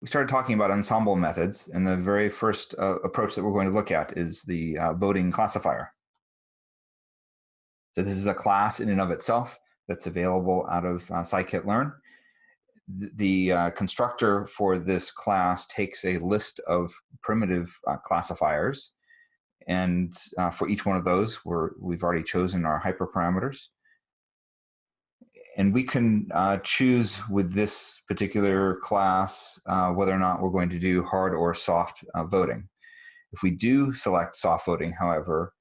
we started talking about ensemble methods, and the very first uh, approach that we're going to look at is the uh, voting classifier. So this is a class in and of itself that's available out of uh, scikit-learn. The uh, constructor for this class takes a list of primitive uh, classifiers, and uh, for each one of those, we're, we've already chosen our hyperparameters and we can uh, choose with this particular class uh, whether or not we're going to do hard or soft uh, voting. If we do select soft voting, however,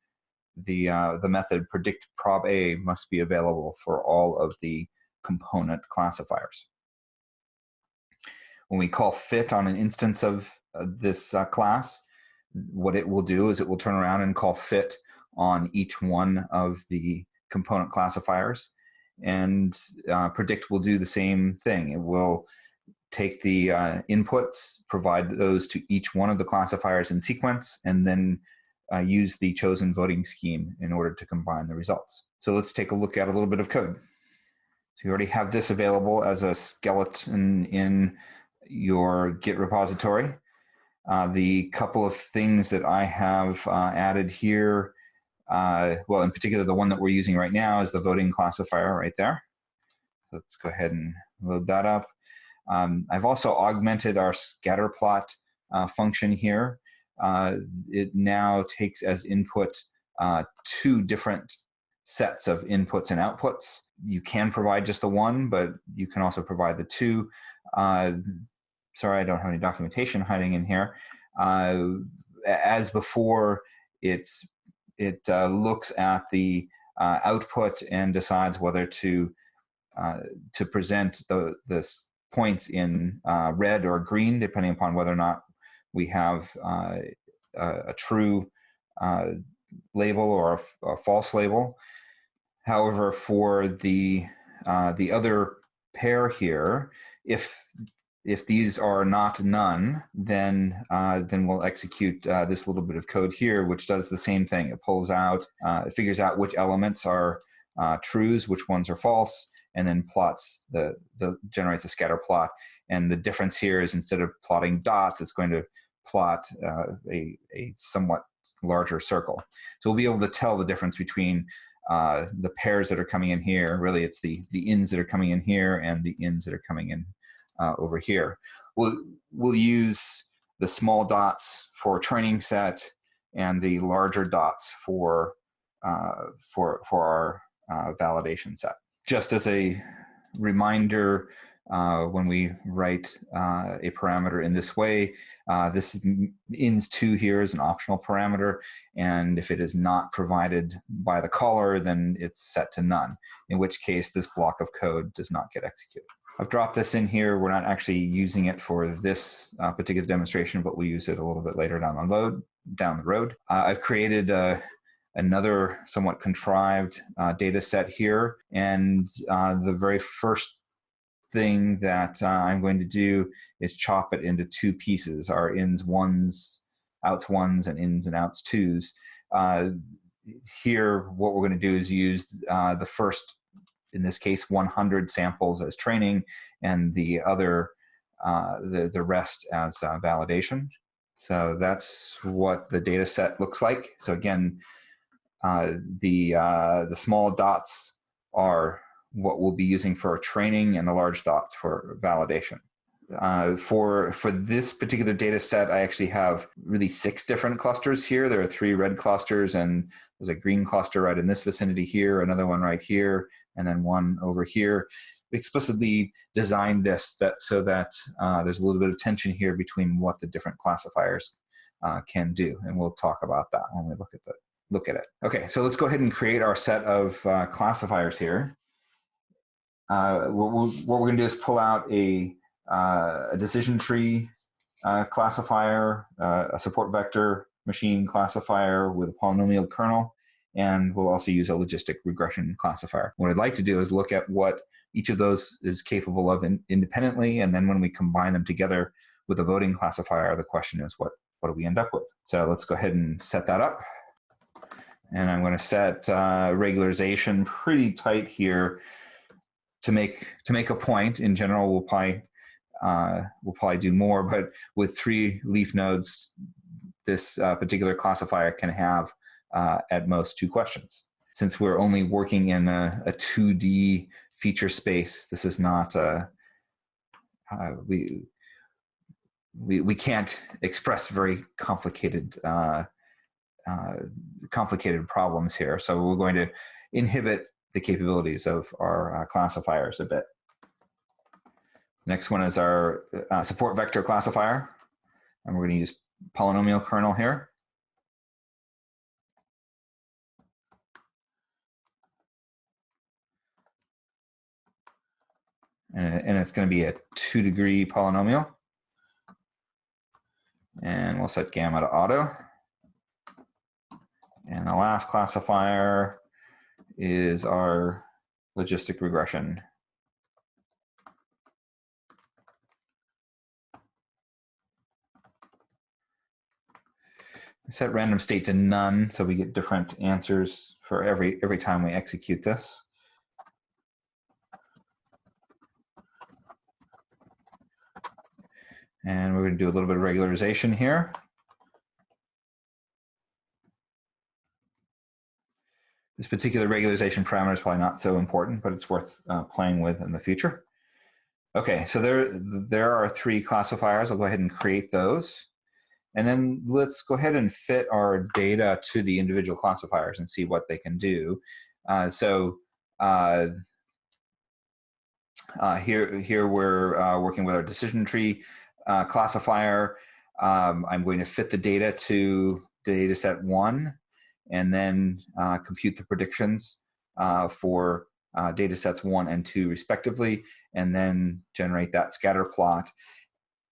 the, uh, the method predict proba must be available for all of the component classifiers. When we call fit on an instance of uh, this uh, class, what it will do is it will turn around and call fit on each one of the component classifiers and uh, predict will do the same thing. It will take the uh, inputs, provide those to each one of the classifiers in sequence, and then uh, use the chosen voting scheme in order to combine the results. So let's take a look at a little bit of code. So you already have this available as a skeleton in your Git repository. Uh, the couple of things that I have uh, added here uh, well, in particular, the one that we're using right now is the voting classifier right there. So let's go ahead and load that up. Um, I've also augmented our scatter plot uh, function here. Uh, it now takes as input uh, two different sets of inputs and outputs. You can provide just the one, but you can also provide the two. Uh, sorry, I don't have any documentation hiding in here. Uh, as before, it it uh, looks at the uh, output and decides whether to uh, to present the the points in uh, red or green, depending upon whether or not we have uh, a, a, true label or a, a, false label. However, for the the other pair here, if if these are not none, then uh, then we'll execute uh, this little bit of code here, which does the same thing. It pulls out, uh, it figures out which elements are uh, trues, which ones are false, and then plots the, the generates a scatter plot. And the difference here is instead of plotting dots, it's going to plot uh, a, a somewhat larger circle. So we'll be able to tell the difference between uh, the pairs that are coming in here. Really, it's the the ins that are coming in here and the ins that are coming in uh, over here. We'll, we'll use the small dots for training set and the larger dots for, uh, for, for our uh, validation set. Just as a reminder, uh, when we write uh, a parameter in this way. This ins2 here is an optional parameter, and if it is not provided by the caller, then it's set to none, in which case this block of code does not get executed. I've dropped this in here. We're not actually using it for this uh, particular demonstration, but we'll use it a little bit later down the road. Down the road, uh, I've created uh, another somewhat contrived uh, data set here, and uh, the very first thing that uh, I'm going to do is chop it into two pieces: our ins ones, outs ones, and ins and outs twos. here, what we're going to do is use the first in this case 100 samples as training and the other uh, the, the rest as uh, validation. So that's what the data set looks like. So again, uh, the, uh, the small dots are what we'll be using for training and the large dots for validation. Uh, for for this particular data set, I actually have really six different clusters here. There are three red clusters, and there's a green cluster right in this vicinity here, another one right here, and then one over here. We explicitly designed this that so that uh, there's a little bit of tension here between what the different classifiers uh, can do, and we'll talk about that when we look at the look at it. Okay, so let's go ahead and create our set of uh, classifiers here. Uh, what, we we're going to do is pull out a, uh, a decision tree uh, classifier, a support vector machine classifier with a polynomial kernel, and we'll also use a logistic regression classifier. What I'd like to do is look at what each of those is capable of in, independently, and then when we combine them together with a voting classifier, the question is what, what do we end up with? So let's go ahead and set that up. And I'm going to set uh, regularization pretty tight here to make to make a point. In general, we'll probably uh, we'll probably do more, but with three leaf nodes, this uh, particular classifier can have uh, at most two questions. Since we're only working in a, a 2D feature space, this is not a, uh, we, we, we can't express very complicated uh, uh, complicated problems here. So we're going to inhibit the capabilities of our uh, classifiers a bit. Next one is our uh, support vector classifier. And we're going to use polynomial kernel here. And, it's going to be a two degree polynomial. And we'll set gamma to auto. And the last classifier is our logistic regression. set random state to none so we get different answers for every every time we execute this. And we're going to do a little bit of regularization here. This particular regularization parameter is probably not so important, but it's worth uh, playing with in the future. Okay, so there, there are three classifiers. I'll go ahead and create those. And then let's go ahead and fit our data to the individual classifiers and see what they can do. Uh, so uh, uh, here, here we're uh, working with our decision tree uh, classifier. Um, I'm going to fit the data to data set one and then uh, compute the predictions uh, for uh, data sets one and two respectively, and then generate that scatter plot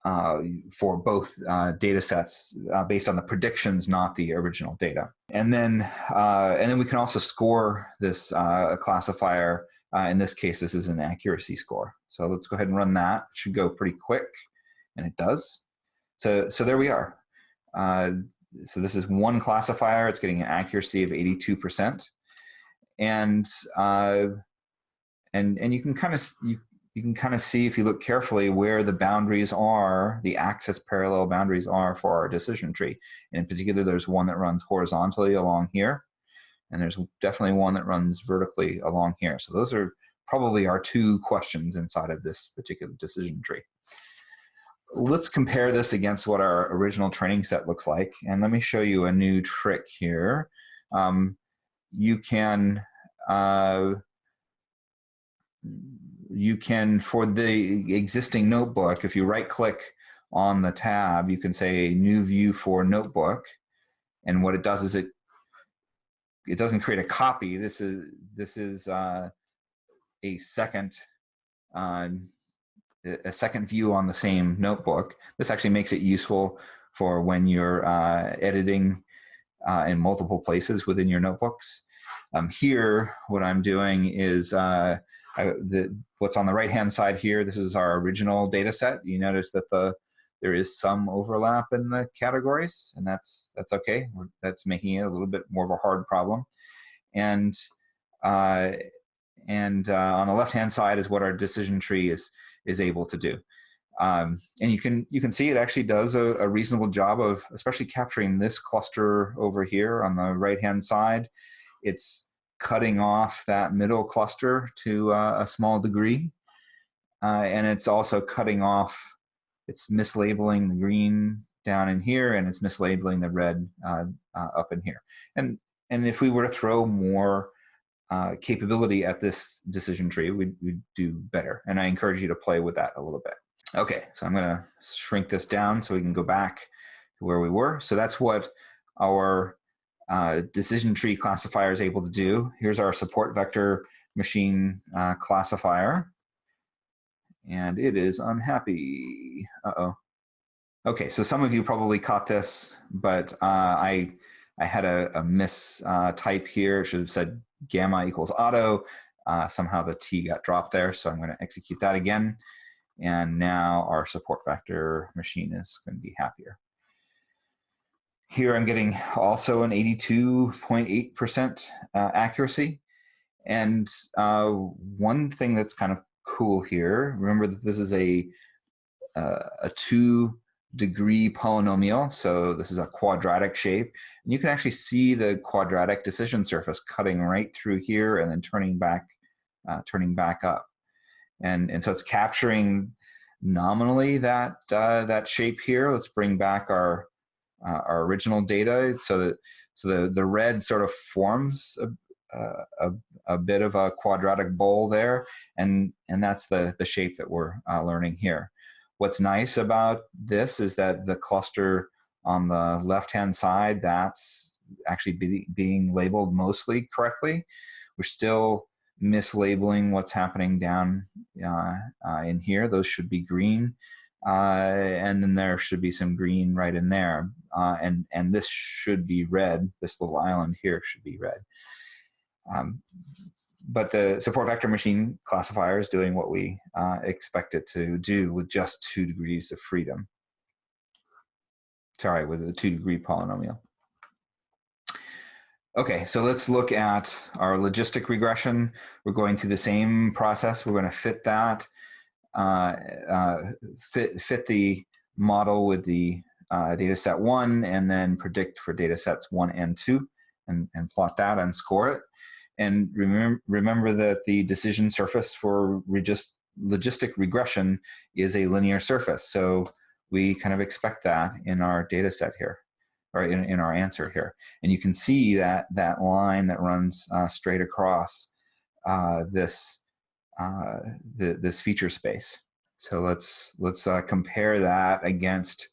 uh, for both uh, data sets uh, based on the predictions, not the original data. And then, and then we can also score this classifier. in this case, this is an accuracy score. So let's go ahead and run that. It should go pretty quick, and it does. So, so there we are so this is one classifier. It's getting an accuracy of 82%. And, uh, and, and you can kind of, you, you can kind of see if you look carefully where the boundaries are, the axis parallel boundaries are for our decision tree. And in particular, there's one that runs horizontally along here. And there's definitely one that runs vertically along here. So those are probably our two questions inside of this particular decision tree let's compare this against what our original training set looks like. And let me show you a new trick here. Um, you can, uh, you can, for the existing notebook, if you right click on the tab, you can say new view for notebook. And what it does is it, it doesn't create a copy. This is, this is uh, a second uh, a second view on the same notebook. This actually makes it useful for when you're uh, editing uh, in multiple places within your notebooks. Um, here, what I'm doing is uh, I, the, what's on the right-hand side here, this is our original data set. You notice that the there is some overlap in the categories, and that's that's okay. That's making it a little bit more of a hard problem. And uh, and uh, on the left-hand side is what our decision tree is is able to do. Um, and you can you can see it actually does a, a, reasonable job of especially capturing this cluster over here on the right hand side. It's cutting off that middle cluster to uh, a small degree, uh, and it's also cutting off. It's mislabeling the green down in here, and it's mislabeling the red uh, uh up in here. And and if we were to throw more uh, capability at this decision tree, we'd, we'd do better. And I encourage you to play with that a little bit. Okay, so I'm gonna shrink this down so we can go back to where we were. So that's what our uh, decision tree classifier is able to do. Here's our support vector machine uh, classifier. And it is unhappy. Uh-oh. Okay, so some of you probably caught this, but uh, I I had a, a mistype uh, type here. It should have said gamma equals auto. Uh, somehow the T got dropped there, so I'm going to execute that again. And now our support vector machine is going to be happier. Here I'm getting also an 82.8% uh, accuracy. And uh, one thing that's kind of cool here, remember that this is a uh, a two degree polynomial. So this is a quadratic shape. And you can actually see the quadratic decision surface cutting right through here and then turning back, uh, turning back up. And, and so it's capturing nominally that, uh, that shape here. Let's bring back our, uh, our original data so that so the, the red sort of forms a, a, a, bit of a quadratic bowl there, and, and that's the, the shape that we're uh, learning here. What's nice about this is that the cluster on the left-hand side, that's actually be, being labeled mostly correctly. We're still mislabeling what's happening down uh, uh, in here. Those should be green. Uh, and then there should be some green right in there. Uh, and, and this should be red. This little island here should be red. Um, but the support vector machine classifier is doing what we uh, expect it to do with just two degrees of freedom. Sorry, with a two degree polynomial. Okay, so let's look at our logistic regression. We're going through the same process. We're going to fit that, uh, uh, fit, fit the model with the uh, data set one, and then predict for data sets one and two, and, and plot that and score it. And remember, remember that the decision surface for logistic regression is a linear surface. So we kind of expect that in our data set here, or in, in our answer here. And you can see that, that line that runs uh, straight across uh, this, uh, the, this feature space. So let's, let's uh, compare that against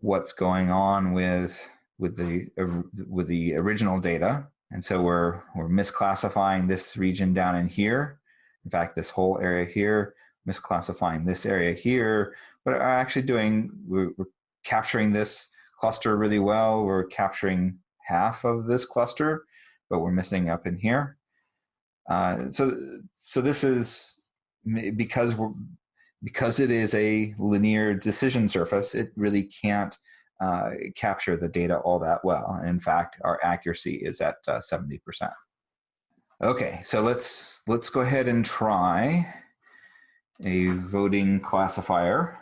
what's going on with, with, the, uh, with the original data. And so we're, we're misclassifying this region down in here. In fact, this whole area here, misclassifying this area here, but are actually doing, we're, we're capturing this cluster really well. We're capturing half of this cluster, but we're missing up in here. Uh, so, so this is because we're, because it is a linear decision surface, it really can't uh, capture the data all that well. And in fact, our accuracy is at uh, 70%. Okay, so let's, let's go ahead and try a voting classifier.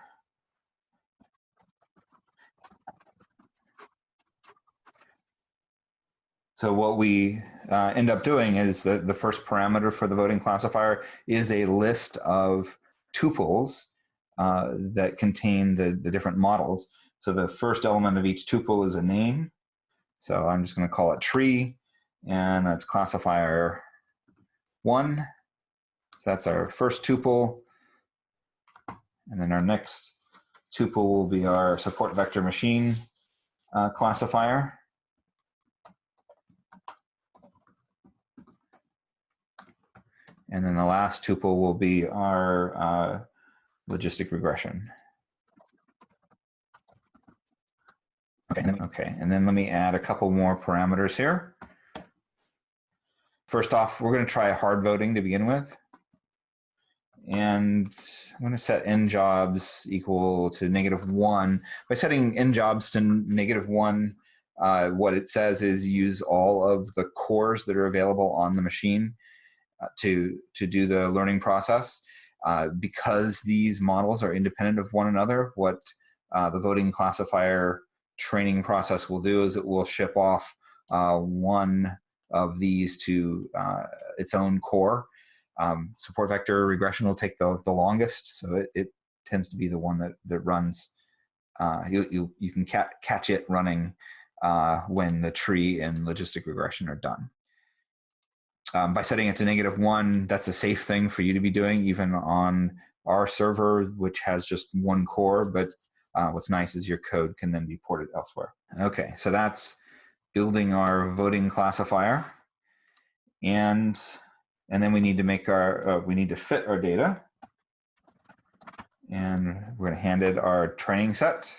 So what we uh, end up doing is that the first parameter for the voting classifier is a list of tuples uh, that contain the, the different models. So the first element of each tuple is a name. So I'm just going to call it tree, and that's classifier one. That's our first tuple. And then our next tuple will be our support vector machine uh, classifier. And then the last tuple will be our uh, logistic regression. Okay, okay, and then let me add a couple more parameters here. First off, we're going to try hard voting to begin with. And I'm going to set n jobs equal to negative one. By setting n jobs to negative one, uh, what it says is use all of the cores that are available on the machine uh, to, to do the learning process. Uh, because these models are independent of one another, what uh, the voting classifier training process will do is it will ship off uh, one of these to uh, its own core. Um, support vector regression will take the, the longest, so it, it tends to be the one that, that runs. Uh, you, you, you can ca catch it running uh, when the tree and logistic regression are done. Um, by setting it to negative one, that's a safe thing for you to be doing, even on our server, which has just one core, but uh, what's nice is your code can then be ported elsewhere. Okay, so that's building our voting classifier. And, and then we need to make our, uh, we need to fit our data. And we're gonna hand it our training set.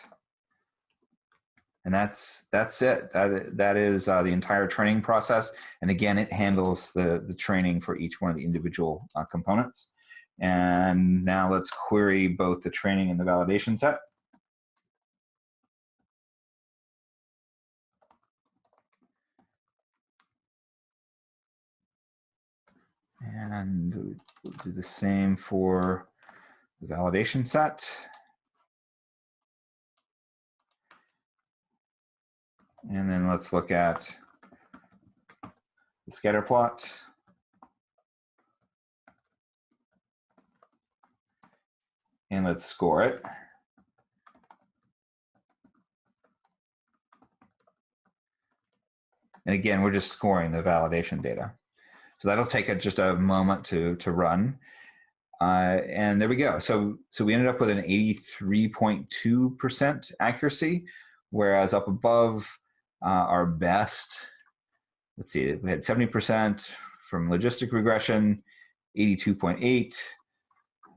And that's, that's it. That, that is uh, the entire training process. And again, it handles the, the training for each one of the individual uh, components. And now let's query both the training and the validation set. And we'll do the same for the validation set. And then let's look at the scatter plot. And let's score it. And again, we're just scoring the validation data. So that'll take just a moment to, to run. Uh, and there we go. So, so we ended up with an 83.2% accuracy, whereas up above uh, our best, let's see, we had 70% from logistic regression, 82.8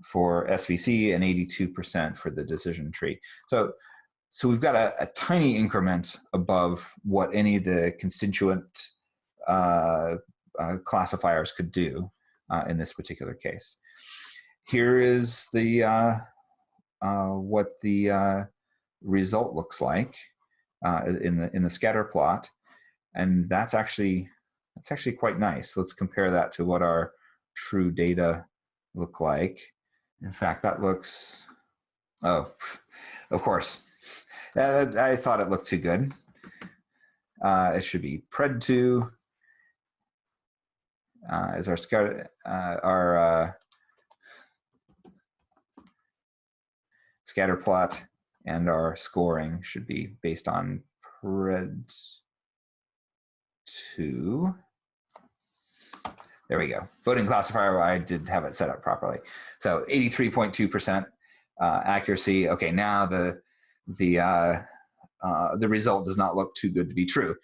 for SVC, and 82% for the decision tree. So so we've got a, a, tiny increment above what any of the constituent uh, uh, classifiers could do uh, in this particular case. Here is the uh, uh, what the uh, result looks like in the in the scatter plot, and that's actually that's actually quite nice. Let's compare that to what our true data look like. In fact, that looks oh, of course I thought it looked too good. Uh, it should be pred2 uh, is our scatter, uh, our uh, scatter plot and our scoring should be based on pred2. There we go. Voting classifier, I did have it set up properly. So 83.2% uh, accuracy. Okay, now the the uh, uh, the result does not look too good to be true.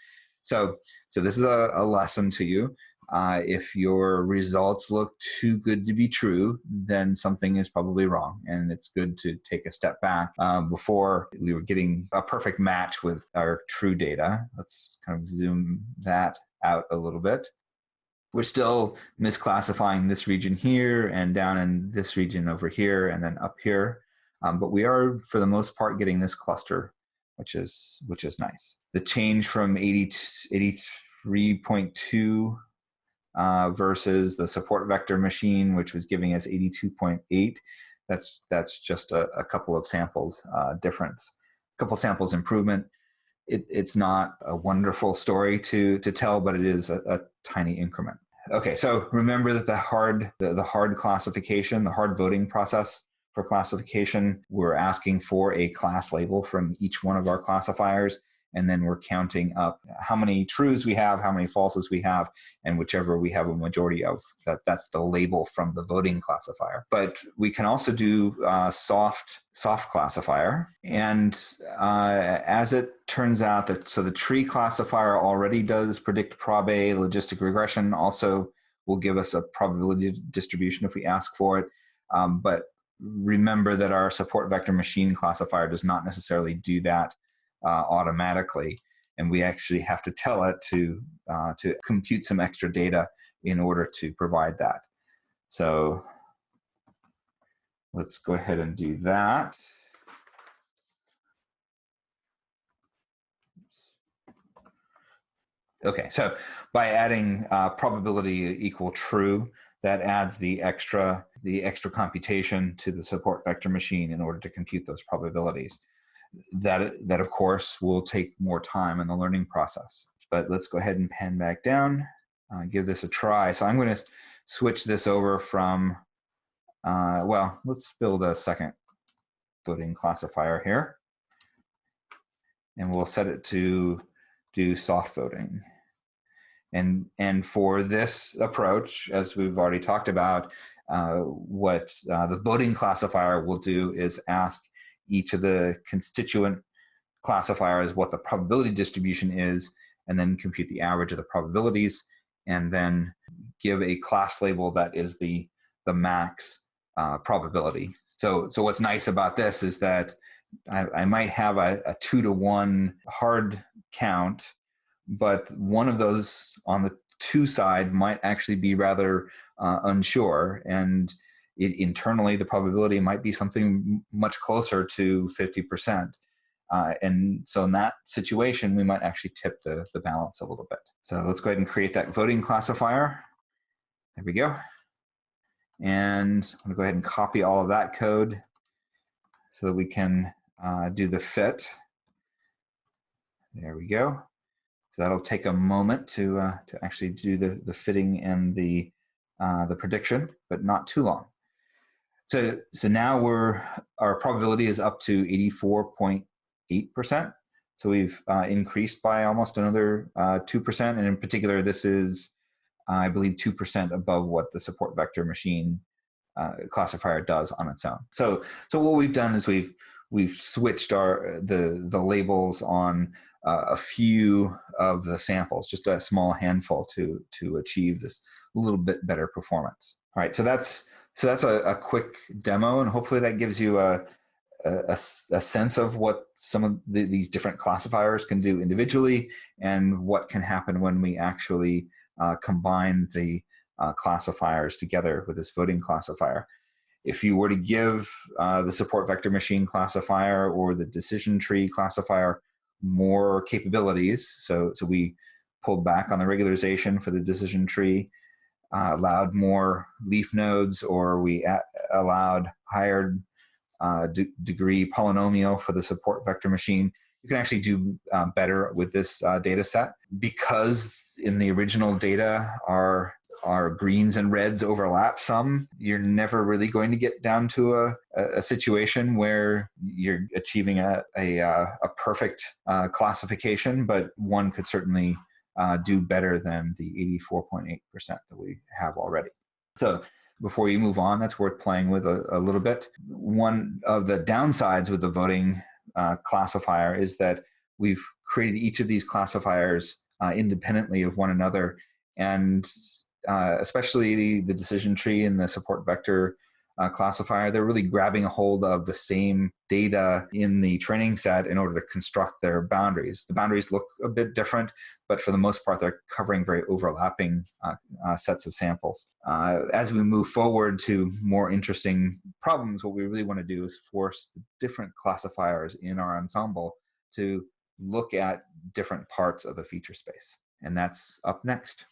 So, so this is a, a lesson to you. Uh, if your results look too good to be true, then something is probably wrong. And it's good to take a step back uh, before we were getting a perfect match with our true data. Let's kind of zoom that out a little bit. We're still misclassifying this region here and down in this region over here and then up here. Um, but we are, for the most part, getting this cluster, which is which is nice. The change from 83.2 uh, versus the support vector machine, which was giving us 82.8, that's that's just a, a couple of samples uh, difference, a couple samples improvement. It, it's not a wonderful story to to tell, but it is a, a tiny increment. Okay, so remember that the hard the, the hard classification, the hard voting process for classification. We're asking for a class label from each one of our classifiers, and then we're counting up how many trues we have, how many falses we have, and whichever we have a majority of. That that's the label from the voting classifier. But we can also do uh, soft soft classifier, and uh, as it turns out that so the tree classifier already does predict proba logistic regression. Also, will give us a probability distribution if we ask for it. Um, but remember that our support vector machine classifier does not necessarily do that uh, automatically. And we actually have to tell it to, uh, to compute some extra data in order to provide that. So let's go ahead and do that. Okay, so by adding uh, probability equal true, that adds the extra the extra computation to the support vector machine in order to compute those probabilities. That, that of course will take more time in the learning process. But let's go ahead and pen back down, uh, give this a try. So I'm going to switch this over from, uh, well, let's build a second voting classifier here. And we'll set it to do soft voting. And, and for this approach, as we've already talked about, uh, what uh, the voting classifier will do is ask each of the constituent classifiers what the probability distribution is, and then compute the average of the probabilities, and then give a class label that is the, the max uh, probability. So, so what's nice about this is that I, I might have a, a two to one hard count but one of those on the two side might actually be rather uh, unsure and it, internally the probability might be something much closer to 50%. Uh, and so in that situation, we might actually tip the, the balance a little bit. So let's go ahead and create that voting classifier. There we go. And I'm gonna go ahead and copy all of that code so that we can uh, do the fit. There we go. So that'll take a moment to, uh, to actually do the, the fitting and the, uh, the prediction, but not too long. So, so now we're, our probability is up to 84.8%. So we've uh, increased by almost another 2%. And in particular, this is, I believe, 2% above what the support vector machine uh, classifier does on its own. So, so what we've done is we've we've switched our the the labels on uh, a few of the samples, just a small handful to to achieve this little bit better performance. All right, so that's so that's a, a quick demo, and hopefully that gives you a a, a sense of what some of the, these different classifiers can do individually and what can happen when we actually uh, combine the uh, classifiers together with this voting classifier. If you were to give uh, the support vector machine classifier or the decision tree classifier more capabilities, so, so we pulled back on the regularization for the decision tree, uh, allowed more leaf nodes, or we allowed higher uh, de degree polynomial for the support vector machine, you can actually do uh, better with this uh, data set. Because in the original data, our our greens and reds overlap some, you're never really going to get down to a, a situation where you're achieving a, a, uh, a perfect uh, classification, but one could certainly uh, do better than the 84.8% that we have already. So before you move on, that's worth playing with a, a little bit. One of the downsides with the voting uh, classifier is that we've created each of these classifiers uh, independently of one another and uh, especially the, the, decision tree and the support vector uh, classifier, they're really grabbing a hold of the same data in the training set in order to construct their boundaries. The boundaries look a bit different, but for the most part, they're covering very overlapping uh, uh, sets of samples. Uh, as we move forward to more interesting problems, what we really want to do is force the different classifiers in our ensemble to look at different parts of the feature space. And that's up next.